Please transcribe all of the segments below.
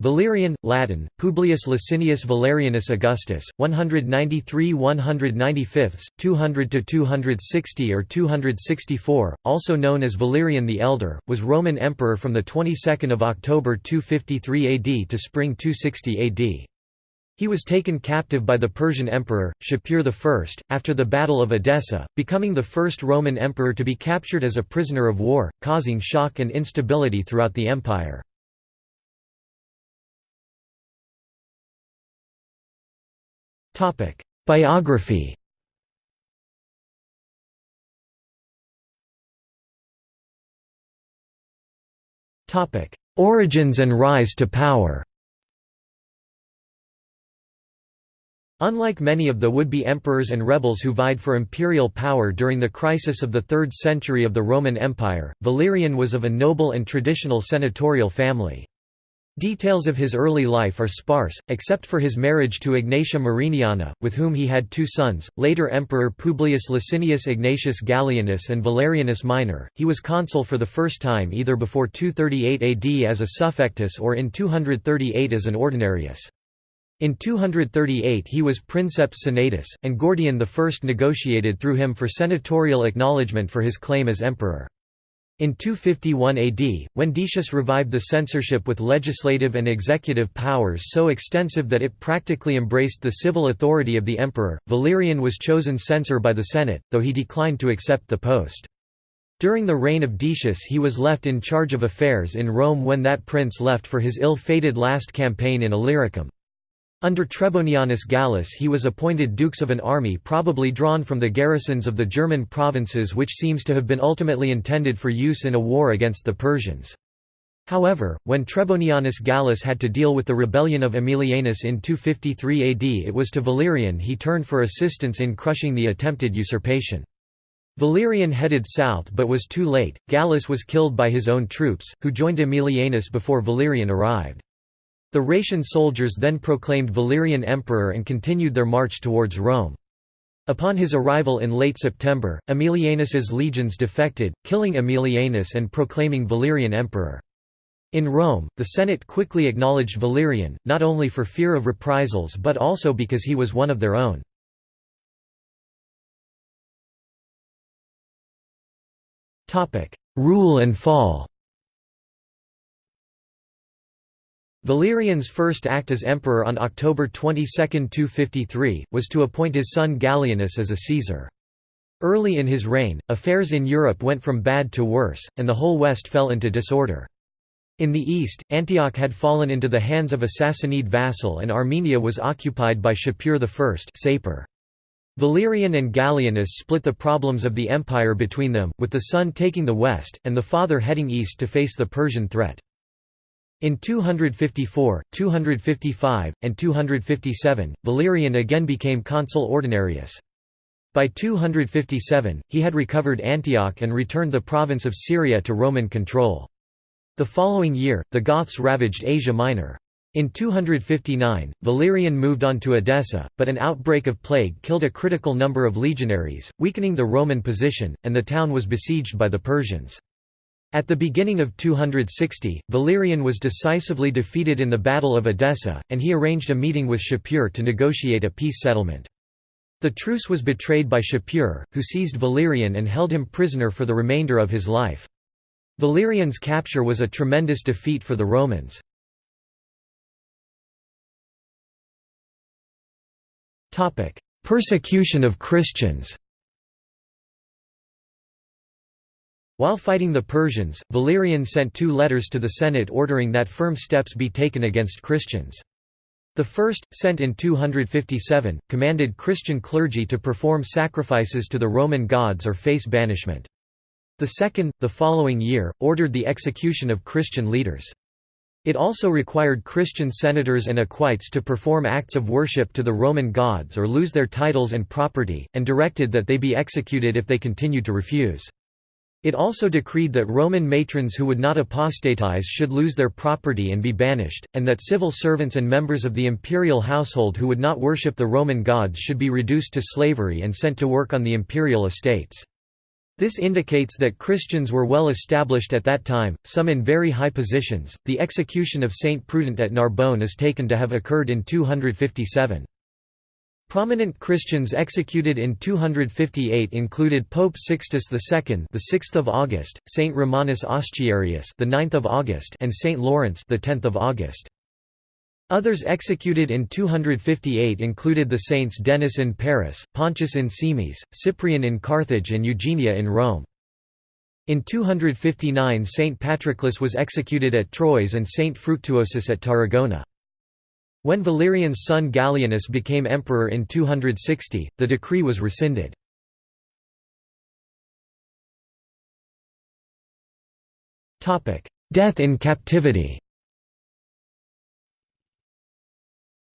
Valerian, Latin, Publius Licinius Valerianus Augustus, 193–195, 200–260 or 264, also known as Valerian the Elder, was Roman emperor from the 22nd of October 253 AD to spring 260 AD. He was taken captive by the Persian emperor, Shapur I, after the Battle of Edessa, becoming the first Roman emperor to be captured as a prisoner of war, causing shock and instability throughout the empire. Biography. Topic: Origins and rise to power. Unlike many of the would-be emperors and rebels who vied for imperial power during the crisis of the 3rd century of the Roman Empire, Valerian was of a noble and traditional senatorial family. Details of his early life are sparse, except for his marriage to Ignatia Mariniana, with whom he had two sons, later Emperor Publius Licinius Ignatius Gallienus and Valerianus Minor. He was consul for the first time either before 238 AD as a suffectus or in 238 as an ordinarius. In 238 he was princeps senatus, and Gordian I negotiated through him for senatorial acknowledgement for his claim as emperor. In 251 AD, when Decius revived the censorship with legislative and executive powers so extensive that it practically embraced the civil authority of the emperor, Valerian was chosen censor by the Senate, though he declined to accept the post. During the reign of Decius he was left in charge of affairs in Rome when that prince left for his ill-fated last campaign in Illyricum. Under Trebonianus Gallus he was appointed dukes of an army probably drawn from the garrisons of the German provinces which seems to have been ultimately intended for use in a war against the Persians. However, when Trebonianus Gallus had to deal with the rebellion of Aemilianus in 253 AD it was to Valerian he turned for assistance in crushing the attempted usurpation. Valerian headed south but was too late, Gallus was killed by his own troops, who joined Aemilianus before Valerian arrived. The Rhaetian soldiers then proclaimed Valerian emperor and continued their march towards Rome. Upon his arrival in late September, Aemilianus's legions defected, killing Aemilianus and proclaiming Valerian emperor. In Rome, the Senate quickly acknowledged Valerian, not only for fear of reprisals but also because he was one of their own. Rule and fall Valerian's first act as emperor on October 22, 253, was to appoint his son Gallienus as a Caesar. Early in his reign, affairs in Europe went from bad to worse, and the whole West fell into disorder. In the east, Antioch had fallen into the hands of a Sassanid vassal and Armenia was occupied by Shapur I. Valerian and Gallienus split the problems of the empire between them, with the son taking the west, and the father heading east to face the Persian threat. In 254, 255, and 257, Valerian again became consul ordinarius. By 257, he had recovered Antioch and returned the province of Syria to Roman control. The following year, the Goths ravaged Asia Minor. In 259, Valerian moved on to Edessa, but an outbreak of plague killed a critical number of legionaries, weakening the Roman position, and the town was besieged by the Persians. At the beginning of 260, Valerian was decisively defeated in the Battle of Edessa, and he arranged a meeting with Shapur to negotiate a peace settlement. The truce was betrayed by Shapur, who seized Valerian and held him prisoner for the remainder of his life. Valerian's capture was a tremendous defeat for the Romans. Persecution of Christians While fighting the Persians, Valerian sent two letters to the Senate ordering that firm steps be taken against Christians. The first, sent in 257, commanded Christian clergy to perform sacrifices to the Roman gods or face banishment. The second, the following year, ordered the execution of Christian leaders. It also required Christian senators and equites to perform acts of worship to the Roman gods or lose their titles and property, and directed that they be executed if they continued to refuse. It also decreed that Roman matrons who would not apostatize should lose their property and be banished, and that civil servants and members of the imperial household who would not worship the Roman gods should be reduced to slavery and sent to work on the imperial estates. This indicates that Christians were well established at that time, some in very high positions. The execution of Saint Prudent at Narbonne is taken to have occurred in 257. Prominent Christians executed in 258 included Pope Sixtus II, the 6th of August, Saint Romanus Ostiarius, the 9th of August, and Saint Lawrence, the 10th of August. Others executed in 258 included the saints Denis in Paris, Pontius in Cimiez, Cyprian in Carthage and Eugenia in Rome. In 259 Saint Patroclus was executed at Troyes and Saint Fructuosus at Tarragona. When Valerian's son Gallienus became emperor in 260, the decree was rescinded. Death in captivity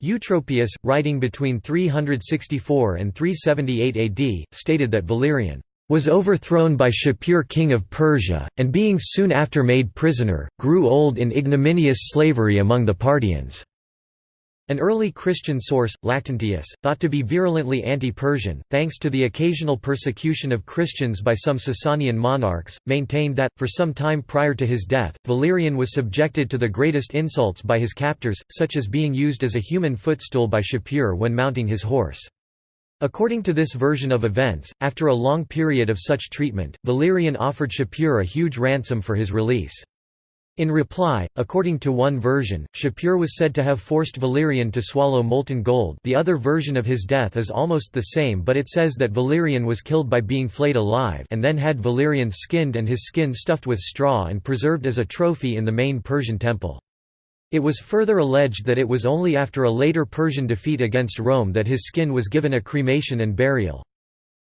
Eutropius, writing between 364 and 378 AD, stated that Valerian was overthrown by Shapur king of Persia, and being soon after made prisoner, grew old in ignominious slavery among the Parthians. An early Christian source, Lactantius, thought to be virulently anti-Persian, thanks to the occasional persecution of Christians by some Sasanian monarchs, maintained that, for some time prior to his death, Valerian was subjected to the greatest insults by his captors, such as being used as a human footstool by Shapur when mounting his horse. According to this version of events, after a long period of such treatment, Valerian offered Shapur a huge ransom for his release. In reply, according to one version, Shapur was said to have forced Valerian to swallow molten gold the other version of his death is almost the same but it says that Valerian was killed by being flayed alive and then had Valerian skinned and his skin stuffed with straw and preserved as a trophy in the main Persian temple. It was further alleged that it was only after a later Persian defeat against Rome that his skin was given a cremation and burial.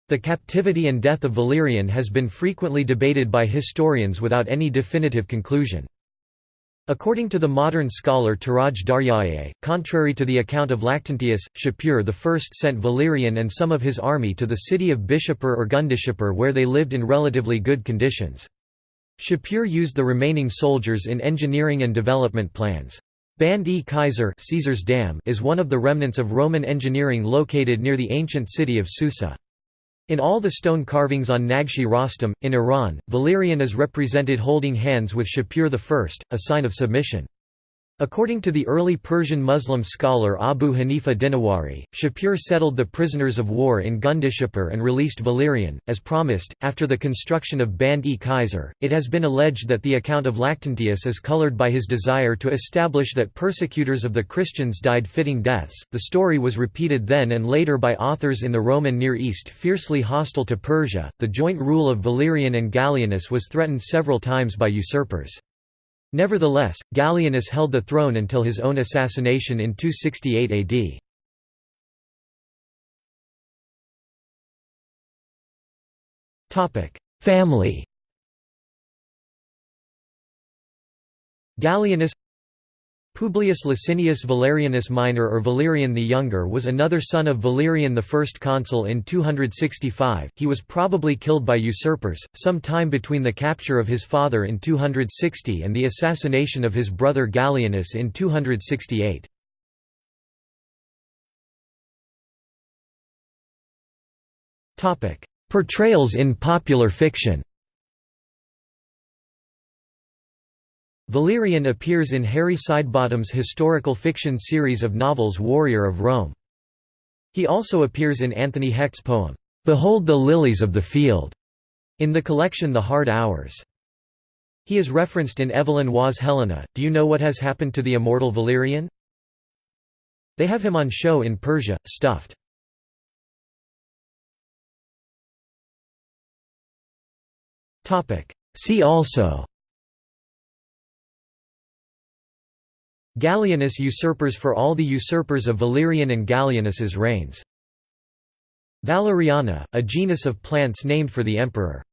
The captivity and death of Valerian has been frequently debated by historians without any definitive conclusion. According to the modern scholar Touraj Daryaee, contrary to the account of Lactantius, Shapur I sent Valerian and some of his army to the city of Bishapur or Gundishapur where they lived in relatively good conditions. Shapur used the remaining soldiers in engineering and development plans. Band-e Kaiser Caesar's Dam is one of the remnants of Roman engineering located near the ancient city of Susa. In all the stone carvings on Naqsh-e Rostam, in Iran, Valerian is represented holding hands with Shapur I, a sign of submission. According to the early Persian Muslim scholar Abu Hanifa Dinawari, Shapur settled the prisoners of war in Gundishapur and released Valerian, as promised. After the construction of Band-e Kaiser, it has been alleged that the account of Lactantius is colored by his desire to establish that persecutors of the Christians died fitting deaths. The story was repeated then and later by authors in the Roman Near East fiercely hostile to Persia. The joint rule of Valerian and Gallienus was threatened several times by usurpers. Nevertheless, Gallienus held the throne until his own assassination in 268 AD. Family Gallienus Publius Licinius Valerianus Minor or Valerian the Younger was another son of Valerian I consul in 265, he was probably killed by usurpers, some time between the capture of his father in 260 and the assassination of his brother Gallienus in 268. Portrayals in popular fiction Valerian appears in Harry Sidebottom's historical fiction series of novels Warrior of Rome. He also appears in Anthony Hecht's poem, "'Behold the Lilies of the Field' in the collection The Hard Hours. He is referenced in Evelyn Waugh's Helena. Do you know what has happened to the immortal Valerian? They have him on show in Persia, stuffed. See also Gallienus usurpers for all the usurpers of Valerian and Gallienus's reigns. Valeriana, a genus of plants named for the emperor.